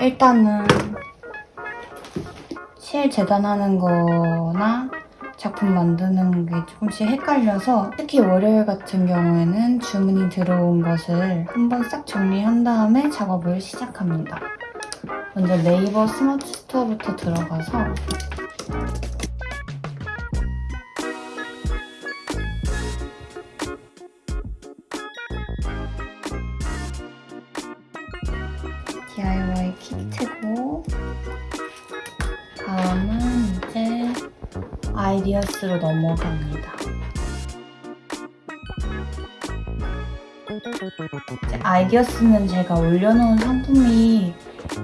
일단은 실 재단하는 거나 작품 만드는 게 조금씩 헷갈려서 특히 월요일 같은 경우에는 주문이 들어온 것을 한번 싹 정리한 다음에 작업을 시작합니다. 먼저 네이버 스마트 스토어부터 들어가서 DIY 키트고 다음은 이제 아이디어스로 넘어갑니다. 아이디어스는 제가 올려놓은 상품이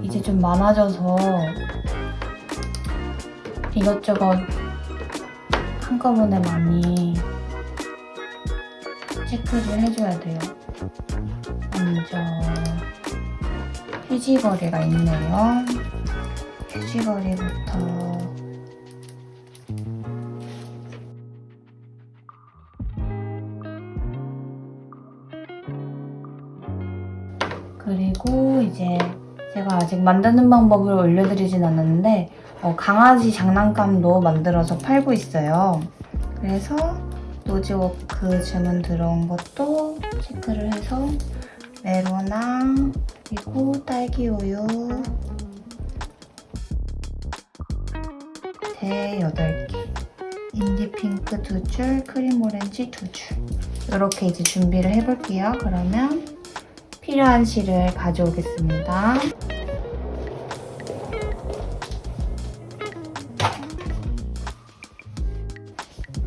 이제 좀 많아져서 이것저것 한꺼번에 많이 체크를 해줘야 돼요. 먼저 휴지거리가 있네요. 휴지거리부터 그리고 이제 제가 아직 만드는 방법을 올려드리진 않았는데 어, 강아지 장난감도 만들어서 팔고 있어요. 그래서 nose work 주문 들어온 것도 체크를 해서 메로나 그리고 딸기 우유 대 8개 indie pink 2줄, 크림 오렌지 2줄 이렇게 이제 준비를 해볼게요. 그러면 필요한 실을 가져오겠습니다.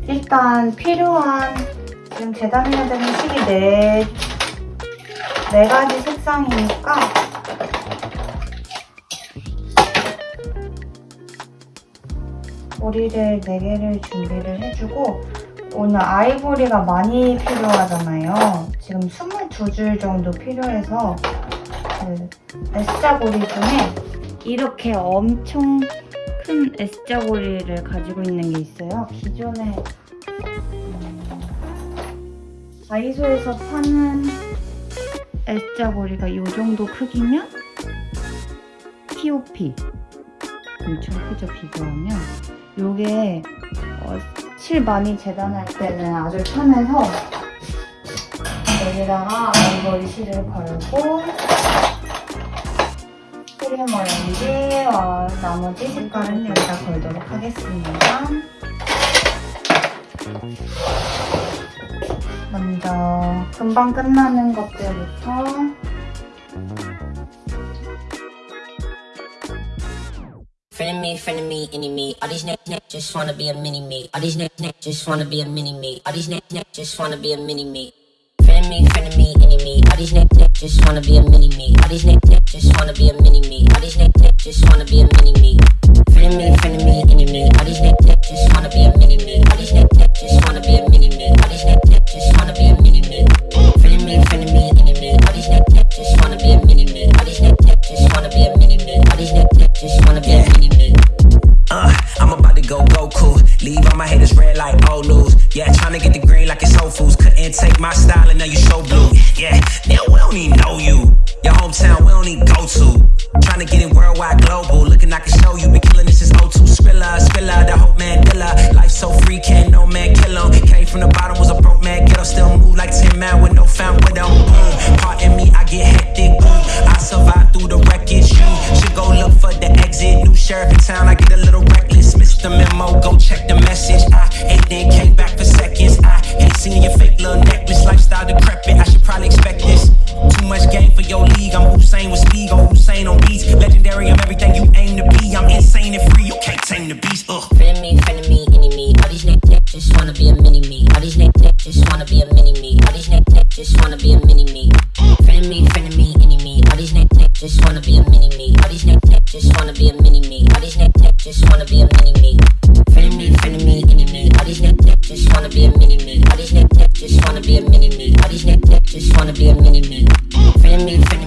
일단 필요한 지금 재단해야 되는 실이 네, 네 가지 색상이니까 머리를 4개를 준비를 해주고 오늘 아이보리가 많이 필요하잖아요. 지금 22줄 정도 필요해서 그 S자 고리 중에 이렇게 엄청 큰 S자 고리를 가지고 있는 게 있어요. 기존에 음, 다이소에서 파는 S자고리가 이 정도 크기면 POP 엄청 크죠 비교하면 이게 어, 실 많이 재단할 때는 아주 편해서 여기다가 아이보리 실을 걸고 크림 오렌지와 나머지 색깔은 여기다 걸도록 하겠습니다. 먼저 금방 끝나는 것들부터 Friend of me, friend of me, any me. All these niggas niggas just wanna be a mini me. All these niggas niggas just wanna be a mini me. All these niggas niggas just wanna be a mini me. Friend of me, friend of me, any me. All these niggas niggas just wanna be a mini me. All these niggas niggas just wanna be a mini me. All these niggas niggas just wanna be a mini me. me. Don't even know you. Your hometown, we don't even go to. Tryna get it worldwide global. Looking, I can show you. Been killing this since 02. Spiller, spiller, the whole man killer. Life so free, can't no man kill him. Came from the bottom, was a broke man. Get up, still move like 10 man with no found with. Boom. Pardon me, I get hectic. Boom. I survive through the wreckage. You should go look for the exit. New sheriff in town, I get a little reckless. Missed the memo, go check the message. I ate then came back for seconds. I hate seeing your fake little necklace. Lifestyle decrepit, I should probably expect this. Much game for your league. I'm Hussein with speed, go Hussein on beats. Legendary, I'm everything you aim to be. I'm insane and free, you can't tame the beast. Ugh. Friend me, friend me, me. All these niggas just wanna be a mini me. All these niggas just wanna be a mini me. All these niggas just wanna be a mini me. Friend me, friend me, me. All these niggas just wanna be a mini me. All these niggas just wanna be a mini me. All these niggas just wanna be a mini me. Friend me, friend me, me. All these niggas just wanna be a mini me. All these niggas just wanna be a mini me. All these niggas just wanna be a mini me me.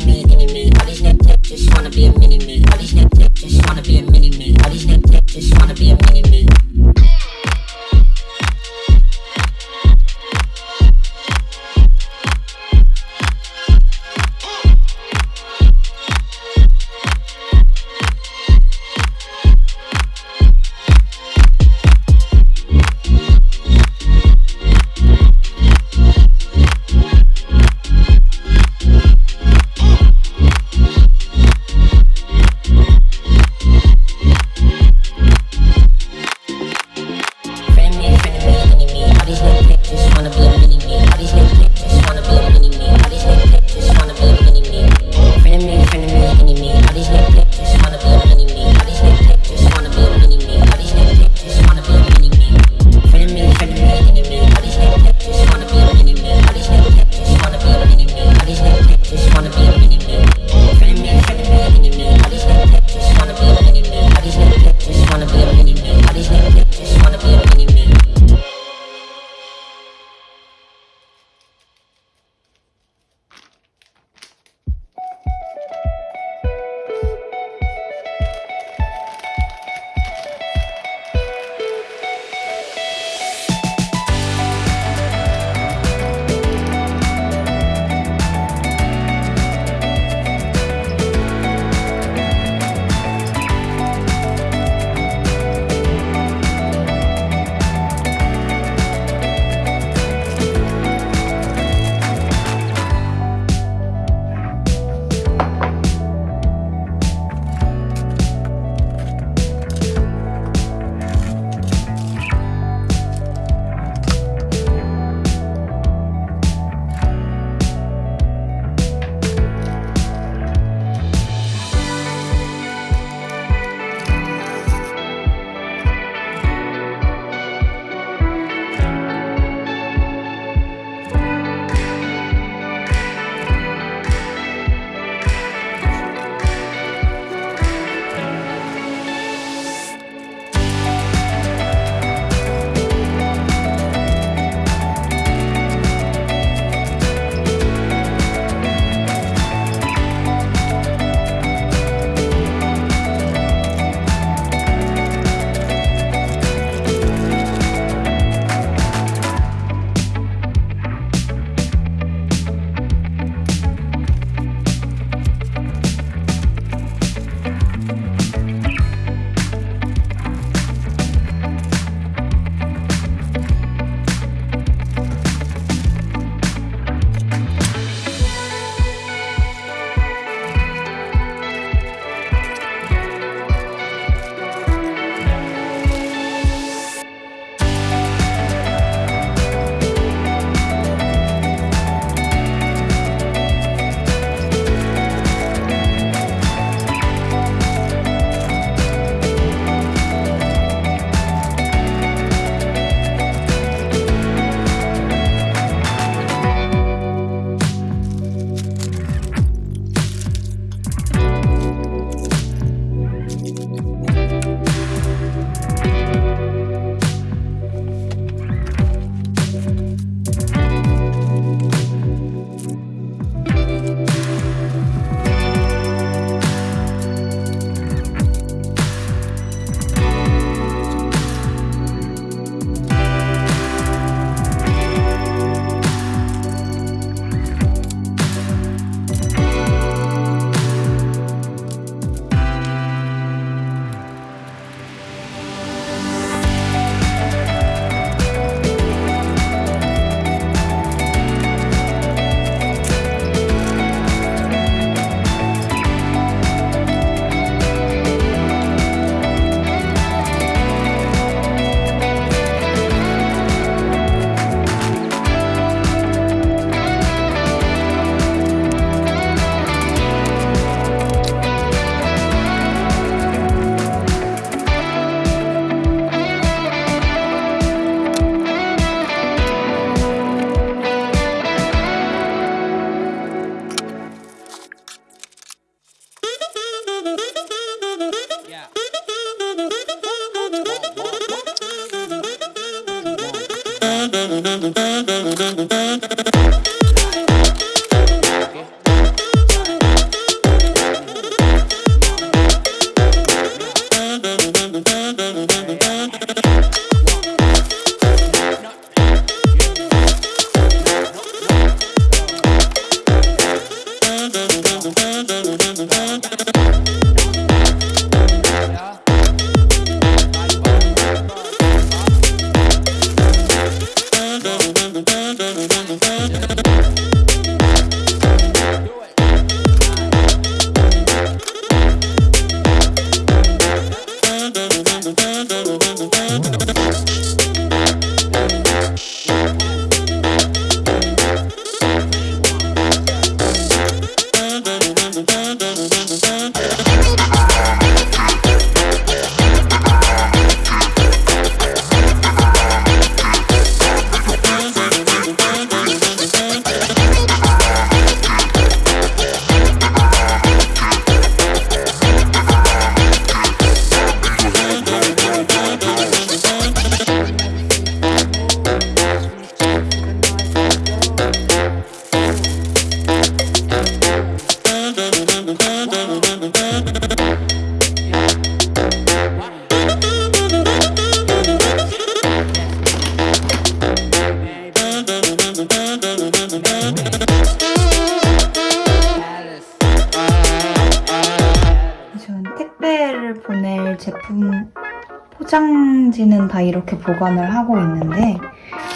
포장지는 다 이렇게 보관을 하고 있는데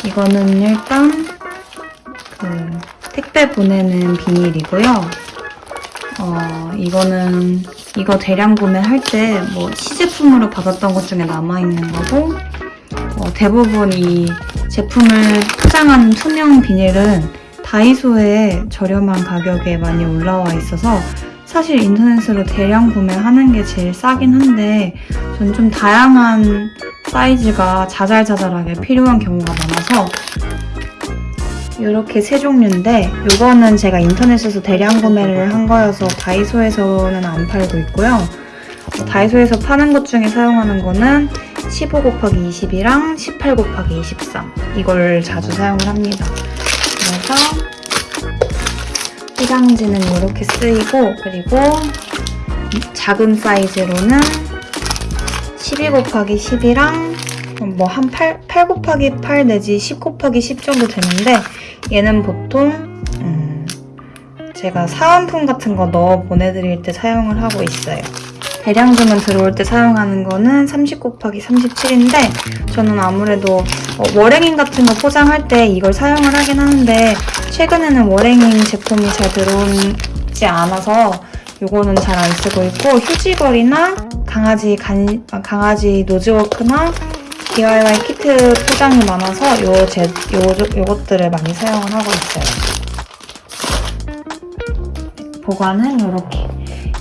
이거는 일단 그 택배 보내는 비닐이고요. 어, 이거는 이거 대량 구매할 때 뭐 시제품으로 받았던 것 중에 남아있는 거고 어, 대부분 이 제품을 포장한 투명 비닐은 다이소에 저렴한 가격에 많이 올라와 있어서 사실 인터넷으로 대량 구매하는 게 제일 싸긴 한데 전 좀 다양한 사이즈가 자잘자잘하게 필요한 경우가 많아서 이렇게 세 종류인데 이거는 제가 인터넷에서 대량 구매를 한 거여서 다이소에서는 안 팔고 있고요. 어, 다이소에서 파는 것 중에 사용하는 거는 15 곱하기 20이랑 18 곱하기 23 이걸 자주 사용을 합니다. 그래서 포장지는 이렇게 쓰이고 그리고 작은 사이즈로는 12 곱하기 10이랑 뭐 한 8, 8 곱하기 8 내지 10 곱하기 10 정도 되는데 얘는 보통 음, 제가 사은품 같은 거 넣어 보내드릴 때 사용을 하고 있어요. 대량 주문 들어올 때 사용하는 거는 30 곱하기 37인데 저는 아무래도 어, 월행인 같은 거 포장할 때 이걸 사용을 하긴 하는데 최근에는 월행인 제품이 잘 들어오지 않아서 이거는 잘 안 쓰고 있고 휴지걸이나 강아지 간, 아, 강아지 노즈워크나 DIY 키트 포장이 많아서 요, 제, 요, 요것들을 많이 사용을 하고 있어요. 보관은 이렇게.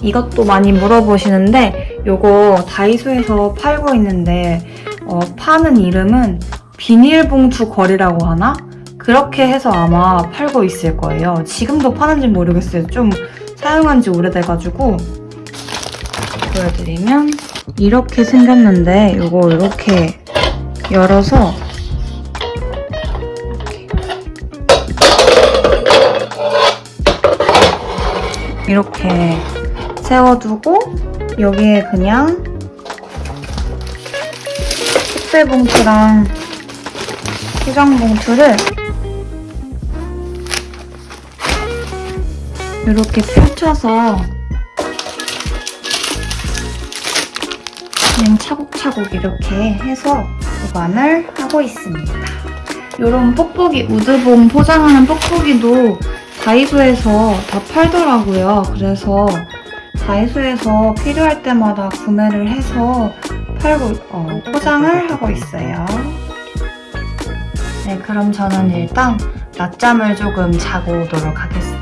이것도 많이 물어보시는데 요거 다이소에서 팔고 있는데 어, 파는 이름은 비닐봉투 거리라고 하나? 그렇게 해서 아마 팔고 있을 거예요. 지금도 파는지 모르겠어요. 좀 사용한 지 오래돼가지고 보여드리면 이렇게 생겼는데 요거 이렇게 열어서 이렇게 세워두고 여기에 그냥 택배 봉투랑 포장 봉투를 이렇게 펼쳐서 그냥 차곡차곡 이렇게 해서 보관을 하고 있습니다. 이런 뽁뽁이, 우드봄 포장하는 뽁뽁이도 다이소에서 다 팔더라고요. 그래서 다이소에서 필요할 때마다 구매를 해서 팔고, 어, 포장을 하고 있어요. 네, 그럼 저는 일단 낮잠을 조금 자고 오도록 하겠습니다.